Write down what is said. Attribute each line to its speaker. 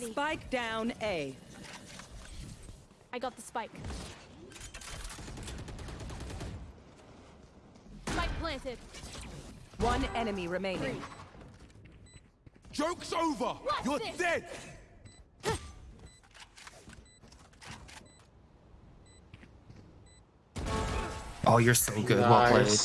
Speaker 1: ready.
Speaker 2: Spike down A.
Speaker 1: I got the spike. Spike planted.
Speaker 2: One enemy remaining.
Speaker 3: Joke's over!
Speaker 1: What's
Speaker 3: You're
Speaker 1: this?
Speaker 3: dead!
Speaker 4: Oh, you're so good. Well played.